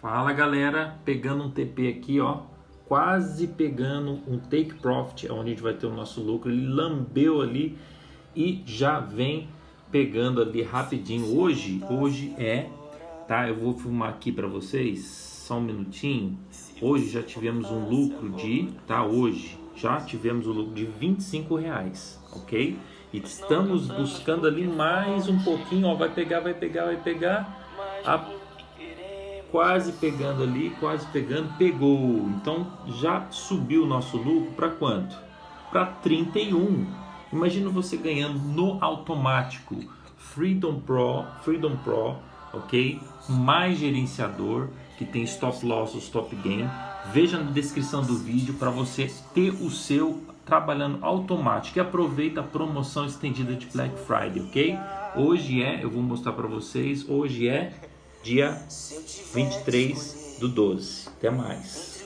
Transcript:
Fala galera, pegando um TP aqui ó, quase pegando um take profit, onde a gente vai ter o nosso lucro, ele lambeu ali e já vem pegando ali rapidinho. Hoje, hoje é, tá? Eu vou filmar aqui para vocês, só um minutinho. Hoje já tivemos um lucro de, tá? Hoje já tivemos o um lucro de 25 reais, ok? E estamos buscando ali mais um pouquinho, ó, vai pegar, vai pegar, vai pegar. A quase pegando ali, quase pegando, pegou. Então já subiu o nosso lucro para quanto? Para 31. Imagina você ganhando no automático Freedom Pro, Freedom Pro, ok? Mais gerenciador que tem stop loss, stop gain. Veja na descrição do vídeo para você ter o seu trabalhando automático e aproveita a promoção estendida de Black Friday, ok? Hoje é, eu vou mostrar para vocês, hoje é dia 23 do 12. Até mais.